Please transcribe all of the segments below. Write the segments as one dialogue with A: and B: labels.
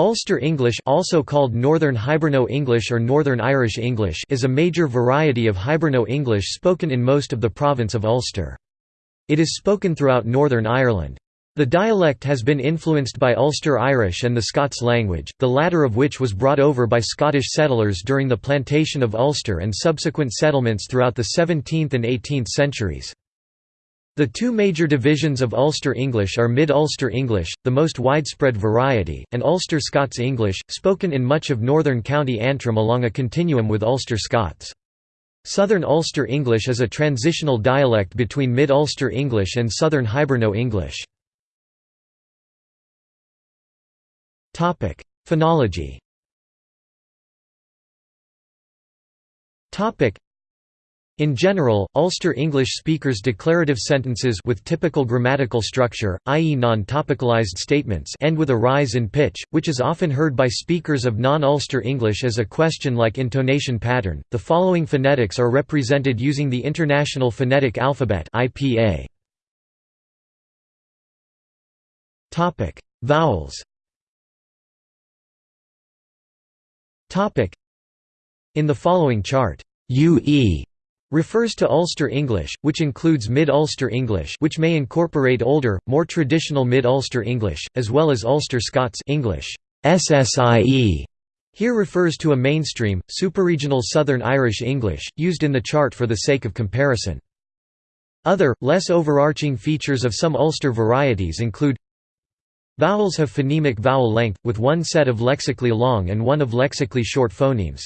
A: Ulster English also called Northern Hiberno-English or Northern Irish English is a major variety of Hiberno-English spoken in most of the province of Ulster. It is spoken throughout Northern Ireland. The dialect has been influenced by Ulster Irish and the Scots language, the latter of which was brought over by Scottish settlers during the plantation of Ulster and subsequent settlements throughout the 17th and 18th centuries. The two major divisions of Ulster English are Mid-Ulster English, the most widespread variety, and Ulster Scots English, spoken in much of northern County Antrim along a continuum with Ulster Scots. Southern Ulster English is a transitional dialect between Mid-Ulster English and Southern Hiberno English. Phonology in general, Ulster English speakers declarative sentences with typical grammatical structure, i.e. non-topicalized statements end with a rise in pitch, which is often heard by speakers of non-Ulster English as a question-like intonation pattern. The following phonetics are represented using the International Phonetic Alphabet (IPA). Topic: Vowels. Topic: In the following chart, UE refers to Ulster English, which includes Mid-Ulster English which may incorporate older, more traditional Mid-Ulster English, as well as Ulster Scots English SSIE. Here refers to a mainstream, superregional Southern Irish English, used in the chart for the sake of comparison. Other, less overarching features of some Ulster varieties include Vowels have phonemic vowel length, with one set of lexically long and one of lexically short phonemes.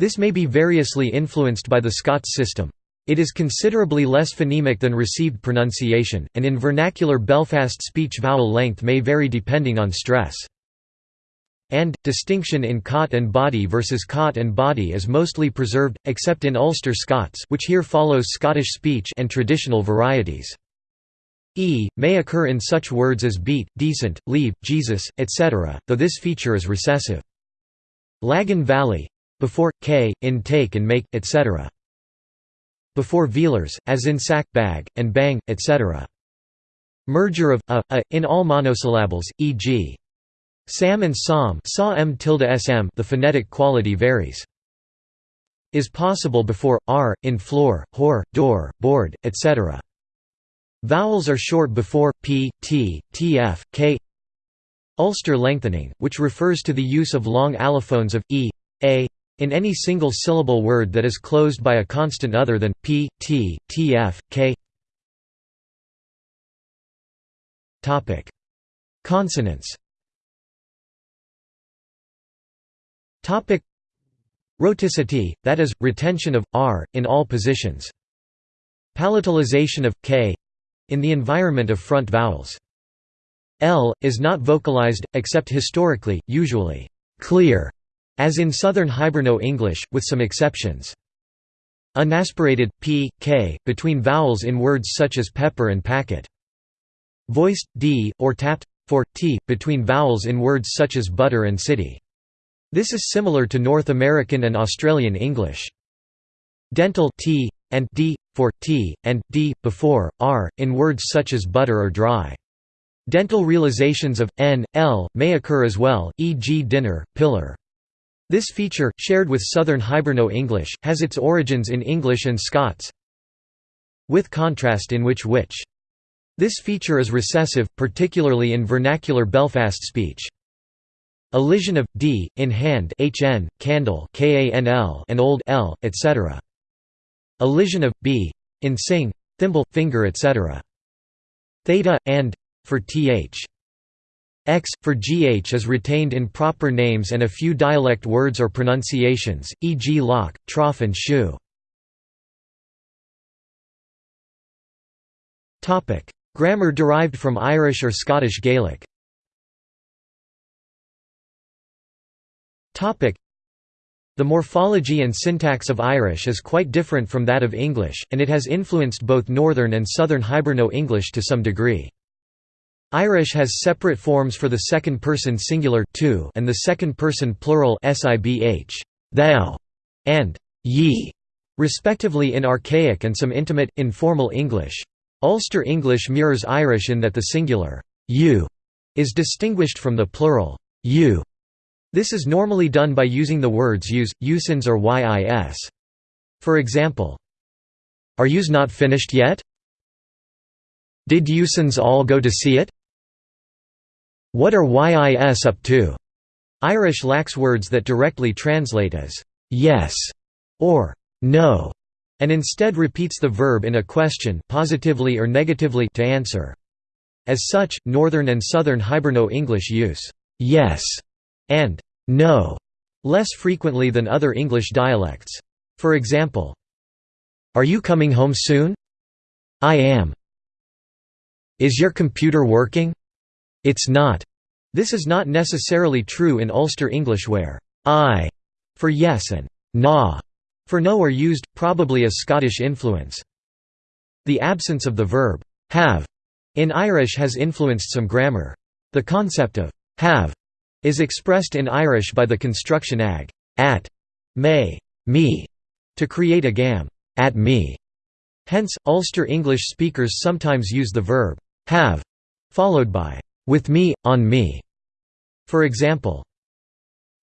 A: This may be variously influenced by the Scots system. It is considerably less phonemic than received pronunciation, and in vernacular Belfast speech vowel length may vary depending on stress. And, distinction in cot and body versus cot and body is mostly preserved, except in Ulster Scots which here follows Scottish speech and traditional varieties. E, may occur in such words as beat, decent, leave, Jesus, etc., though this feature is recessive. Lagan Valley before, k, in take and make, etc. Before velars, as in sack, bag, and bang, etc. Merger of a, a in all monosyllables, e.g. Sam and Psalm saw m tilde sm the phonetic quality varies. Is possible before, r, in floor, whore, door, board, etc. Vowels are short before, p, t, tf, k Ulster lengthening, which refers to the use of long allophones of, e, a, in any single syllable word that is closed by a constant other than p, t, tf, k. Topic: Consonants. Topic: Rhoticity, that is, retention of r in all positions. Palatalization of k in the environment of front vowels. L is not vocalized, except historically, usually clear as in Southern Hiberno English, with some exceptions. Unaspirated, p, k, between vowels in words such as pepper and packet. Voiced, d, or tapped, for, t, between vowels in words such as butter and city. This is similar to North American and Australian English. Dental t, and d, for, t, and d, before, r, in words such as butter or dry. Dental realizations of, n, l, may occur as well, e.g. dinner, pillar. This feature, shared with Southern Hiberno English, has its origins in English and Scots with contrast in which which. This feature is recessive, particularly in vernacular Belfast speech. Elision of d in hand, hn, candle, kanl, and old l, etc. Elision of b in sing, thimble, finger, etc. Theta and for th. X, for gh is retained in proper names and a few dialect words or pronunciations, e.g. lock, trough and shoe. Grammar derived from Irish or Scottish Gaelic the morphology and syntax of Irish is quite different from that of English, and it has influenced both Northern and Southern Hiberno English to some degree. Irish has separate forms for the second-person singular to and the second-person plural sibh, thou, and ye, respectively in archaic and some intimate, informal English. Ulster English mirrors Irish in that the singular you is distinguished from the plural you This is normally done by using the words use, usins or yis. For example, Are yous not finished yet? Did usins all go to see it? What are yis up to? Irish lacks words that directly translate as yes or no, and instead repeats the verb in a question positively or negatively to answer. As such, Northern and Southern Hiberno-English use yes and no less frequently than other English dialects. For example, Are you coming home soon? I am. Is your computer working? It's not. This is not necessarily true in Ulster English where aye for yes and na for no are used, probably as Scottish influence. The absence of the verb have in Irish has influenced some grammar. The concept of have is expressed in Irish by the construction ag at may me to create a gam at me. Hence, Ulster English speakers sometimes use the verb have followed by with me, on me. For example,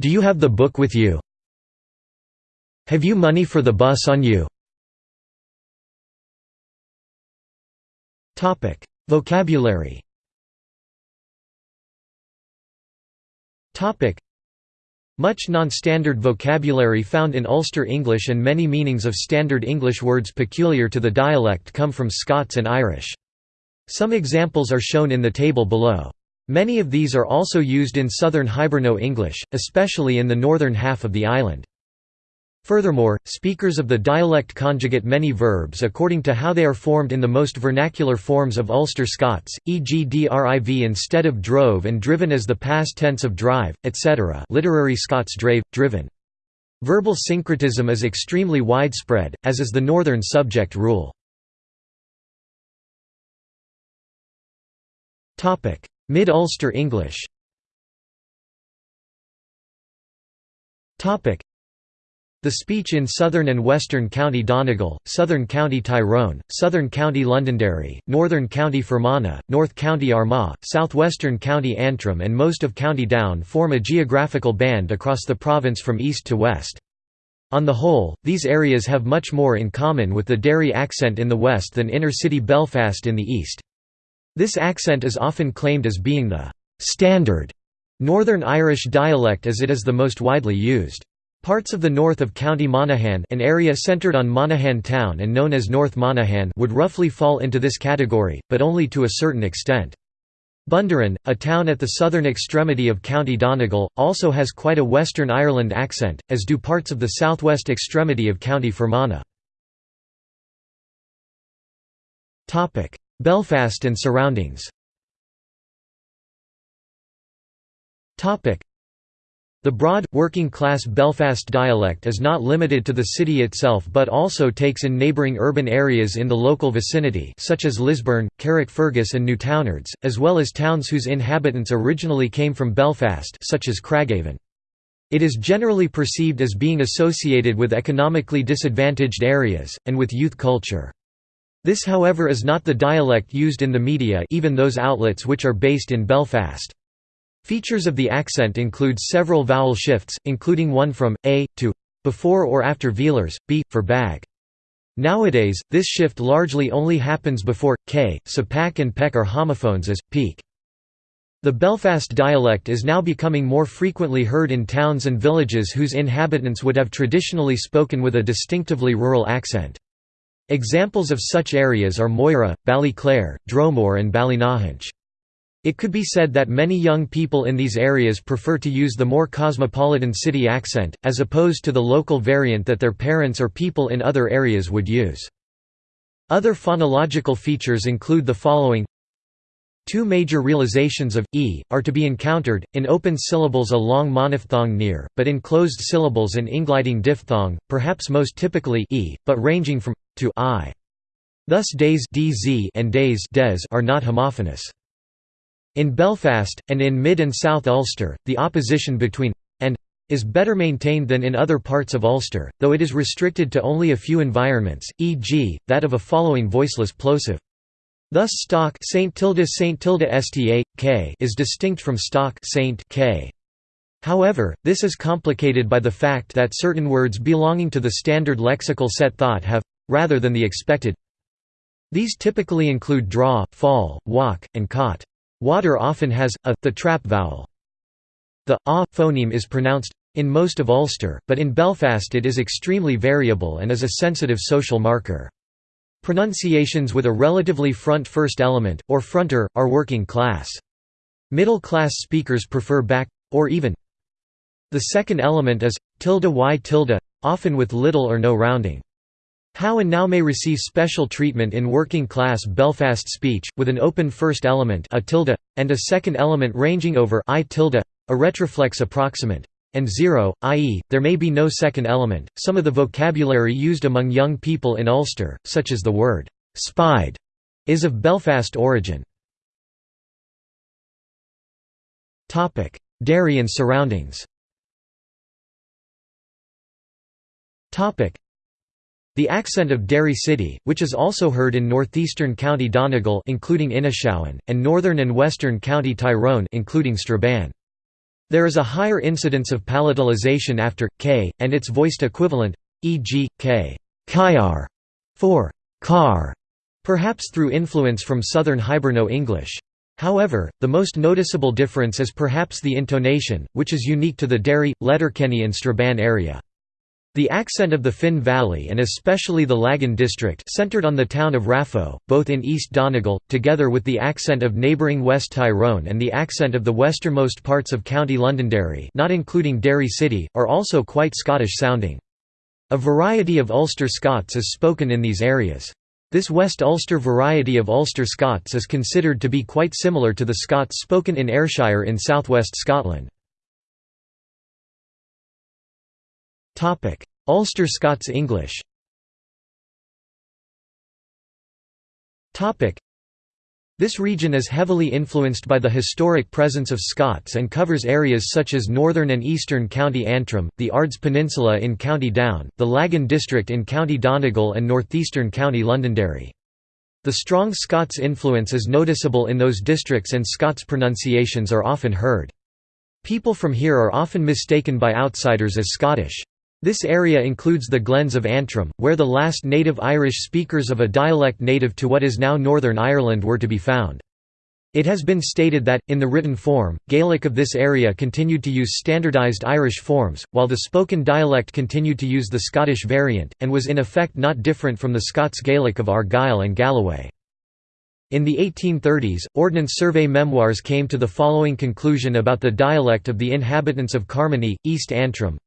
A: Do you have the book with you? Have you money for the bus on you? Topic: Vocabulary Topic: much non-standard vocabulary found in Ulster English and many meanings of standard English words peculiar to the dialect come from Scots and Irish. Some examples are shown in the table below. Many of these are also used in southern Hiberno-English, especially in the northern half of the island. Furthermore, speakers of the dialect conjugate many verbs according to how they are formed in the most vernacular forms of Ulster Scots, e.g. driv instead of drove and driven as the past tense of drive, etc. literary Scots drave, driven. Verbal syncretism is extremely widespread, as is the northern subject rule. Mid-Ulster English the speech in southern and western County Donegal, southern County Tyrone, southern County Londonderry, northern County Fermanagh, north County Armagh, southwestern County Antrim and most of County Down form a geographical band across the province from east to west. On the whole, these areas have much more in common with the Derry accent in the west than inner-city Belfast in the east. This accent is often claimed as being the «standard» Northern Irish dialect as it is the most widely used. Parts of the north of County Monaghan an area centred on Monaghan town and known as North Monaghan would roughly fall into this category, but only to a certain extent. Bundoran, a town at the southern extremity of County Donegal, also has quite a Western Ireland accent, as do parts of the southwest extremity of County Fermanagh. Belfast and surroundings the broad, working-class Belfast dialect is not limited to the city itself but also takes in neighbouring urban areas in the local vicinity such as Lisburn, Carrickfergus and Newtownards, as well as towns whose inhabitants originally came from Belfast such as Craigavon. It is generally perceived as being associated with economically disadvantaged areas, and with youth culture. This however is not the dialect used in the media even those outlets which are based in Belfast. Features of the accent include several vowel shifts, including one from a to before or after velars, b for bag. Nowadays, this shift largely only happens before k, so pak and peck are homophones as peak. The Belfast dialect is now becoming more frequently heard in towns and villages whose inhabitants would have traditionally spoken with a distinctively rural accent. Examples of such areas are Moira, Ballyclare, Dromore and Ballynahinch. It could be said that many young people in these areas prefer to use the more cosmopolitan city accent, as opposed to the local variant that their parents or people in other areas would use. Other phonological features include the following Two major realizations of e are to be encountered, in open syllables a long monophthong near, but in closed syllables an ingliding diphthong, perhaps most typically e, but ranging from to i. Thus days dz and days des are not homophonous. In Belfast, and in Mid and South Ulster, the opposition between and is better maintained than in other parts of Ulster, though it is restricted to only a few environments, e.g., that of a following voiceless plosive. Thus stock Saint tilde Saint tilde sta, k is distinct from stock Saint k. However, this is complicated by the fact that certain words belonging to the standard lexical set thought have rather than the expected. These typically include draw, fall, walk, and caught. Water often has a the trap vowel. The a phoneme is pronounced in most of Ulster, but in Belfast it is extremely variable and is a sensitive social marker. Pronunciations with a relatively front first element, or fronter, are working class. Middle class speakers prefer back, or even. The second element is, tilde y tilde, often with little or no rounding. How and now may receive special treatment in working-class Belfast speech, with an open first element a tilde, and a second element ranging over i tilde, a retroflex approximant, and zero, i.e., there may be no second element. Some of the vocabulary used among young people in Ulster, such as the word spide, is of Belfast origin. Derry and surroundings the accent of Derry City, which is also heard in northeastern County Donegal including Inishowen, and northern and western County Tyrone including Strabane. There is a higher incidence of palatalization after k and its voiced equivalent, e.g., k kyar for car, perhaps through influence from southern Hiberno-English. However, the most noticeable difference is perhaps the intonation, which is unique to the Derry, Letterkenny and Strabane area. The accent of the Finn Valley and especially the Lagan district centered on the town of Raphoe, both in East Donegal, together with the accent of neighbouring West Tyrone and the accent of the westernmost parts of County Londonderry not including Derry City, are also quite Scottish-sounding. A variety of Ulster Scots is spoken in these areas. This West Ulster variety of Ulster Scots is considered to be quite similar to the Scots spoken in Ayrshire in southwest Scotland. Ulster Scots English This region is heavily influenced by the historic presence of Scots and covers areas such as northern and eastern County Antrim, the Ards Peninsula in County Down, the Lagan district in County Donegal and northeastern County Londonderry. The strong Scots influence is noticeable in those districts and Scots pronunciations are often heard. People from here are often mistaken by outsiders as Scottish. This area includes the Glens of Antrim, where the last native Irish speakers of a dialect native to what is now Northern Ireland were to be found. It has been stated that, in the written form, Gaelic of this area continued to use standardised Irish forms, while the spoken dialect continued to use the Scottish variant, and was in effect not different from the Scots Gaelic of Argyll and Galloway. In the 1830s, Ordnance Survey memoirs came to the following conclusion about the dialect of the inhabitants of Carnmoney, East Antrim,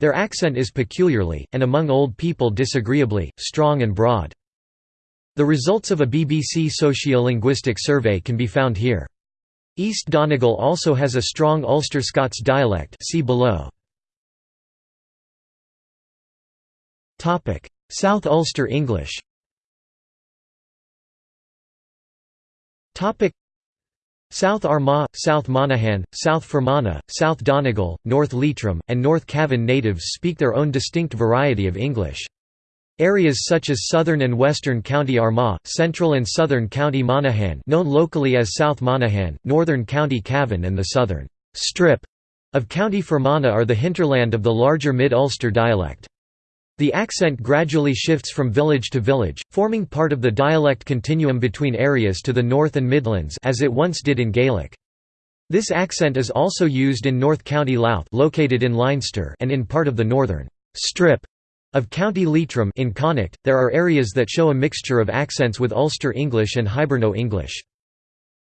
A: their accent is peculiarly, and among old people disagreeably, strong and broad. The results of a BBC sociolinguistic survey can be found here. East Donegal also has a strong Ulster Scots dialect see below. South Ulster English South Armagh, South Monaghan, South Fermanagh, South Donegal, North Leitrim, and North Cavan natives speak their own distinct variety of English. Areas such as southern and western County Armagh, central and southern County Monaghan known locally as South Monaghan, northern County Cavan and the southern «strip» of County Fermanagh are the hinterland of the larger Mid-Ulster dialect. The accent gradually shifts from village to village, forming part of the dialect continuum between areas to the North and Midlands as it once did in Gaelic. This accent is also used in North County Louth located in Leinster and in part of the northern «strip» of County Leitrim in Connacht. There are areas that show a mixture of accents with Ulster English and Hiberno English.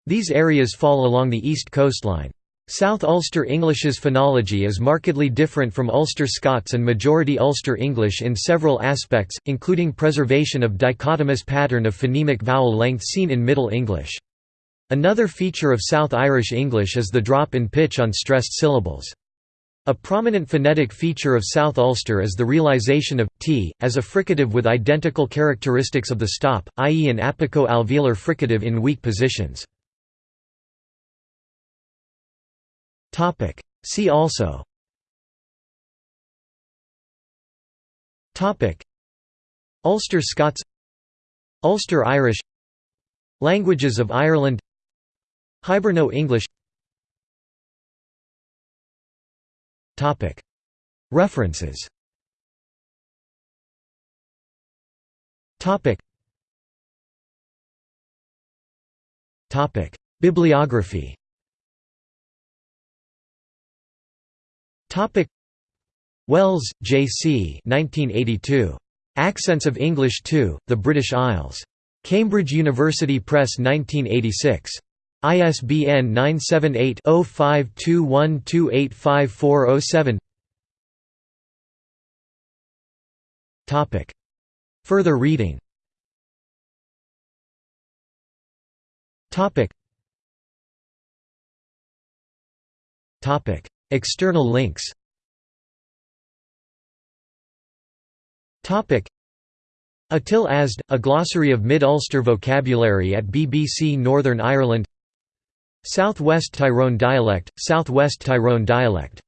A: These areas fall along the east coastline. South Ulster English's phonology is markedly different from Ulster Scots and Majority Ulster English in several aspects, including preservation of dichotomous pattern of phonemic vowel length seen in Middle English. Another feature of South Irish English is the drop in pitch on stressed syllables. A prominent phonetic feature of South Ulster is the realization of t as a fricative with identical characteristics of the stop, i.e. an apico-alveolar fricative in weak positions. See also. Ulster Scots. Ulster Irish. Languages of Ireland. Hiberno-English References. Bibliography Wells, J. C. 1982. Accents of English II, The British Isles. Cambridge University Press 1986. ISBN 978-0521285407 Further reading External links. Atil Asd, A Glossary of Mid-Ulster Vocabulary at BBC Northern Ireland. South West Tyrone dialect, South West Tyrone dialect